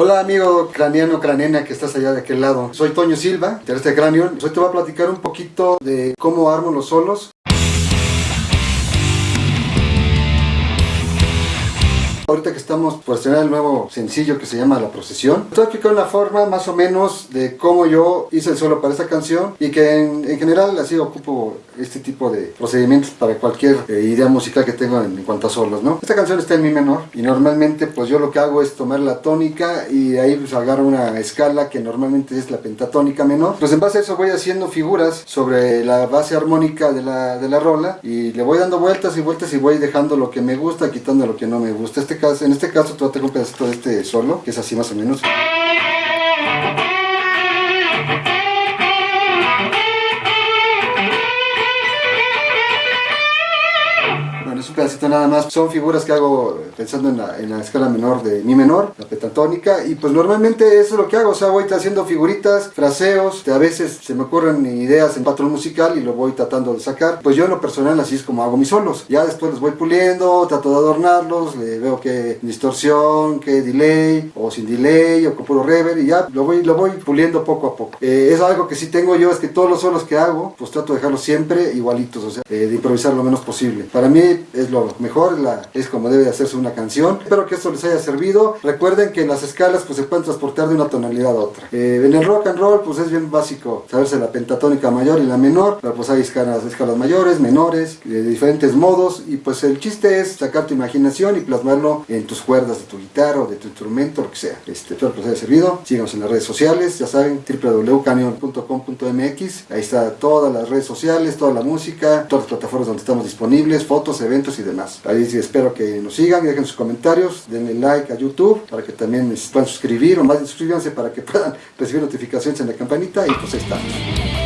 Hola amigo craneano, cranena que estás allá de aquel lado. Soy Toño Silva, de este cráneo. Hoy te voy a platicar un poquito de cómo armo los solos Ahorita que estamos por estrenar el nuevo sencillo que se llama La Procesión, te voy a explicar una forma más o menos de cómo yo hice el solo para esta canción y que en, general así ocupo este tipo de procedimientos para cualquier eh, idea musical que tenga en, cuanto a solos, ¿no? Esta canción está en mi menor y normalmente pues yo lo que hago es tomar la tónica y ahí pues agarro una escala que normalmente es la pentatónica menor. Pues en base a eso voy haciendo figuras sobre la base armónica de la, de la rola y le voy dando vueltas y vueltas y voy dejando lo que me gusta, quitando lo que no me gusta. Este en este caso tú tengo un pedacito de este solo, que es así más o menos. Pedacito nada más. Son figuras que hago pensando en la, en la, escala menor de mi menor, la pentatónica, y pues normalmente eso es lo que hago, o sea, voy haciendo figuritas, fraseos, a veces se me ocurren ideas en patrón musical y lo voy tratando de sacar. Pues yo en lo personal así es como hago mis solos. Ya después los voy puliendo, trato de adornarlos, le veo qué distorsión, qué delay, o sin delay, o con puro reverb, y ya lo voy, lo voy puliendo poco a poco. Eh, es algo que sí tengo yo, es que todos los solos que hago, pues trato de dejarlos siempre igualitos, o sea, eh, de improvisar lo menos posible. Para mí es lo mejor, es como debe hacerse una canción. Espero que esto les haya servido. Recuerden que las escalas pues se pueden transportar de una tonalidad a otra. Eh, en el rock and roll pues es bien básico saberse la pentatónica mayor y la menor, pero pues hay escalas, escalas mayores, menores, de diferentes modos y pues el chiste es sacar tu imaginación y plasmarlo en tus cuerdas de tu guitarra o de tu instrumento, lo que sea. Este, espero que les haya servido. Síganos en las redes sociales, ya saben, www.canyon.com.mx. Ahí está todas las redes sociales, toda la música, todas las plataformas donde estamos disponibles, fotos, eventos y demás. Ahí sí espero que nos sigan, dejen sus comentarios, denle like a YouTube para que también se puedan suscribir o más suscríbanse para que puedan recibir notificaciones en la campanita y pues ahí estamos.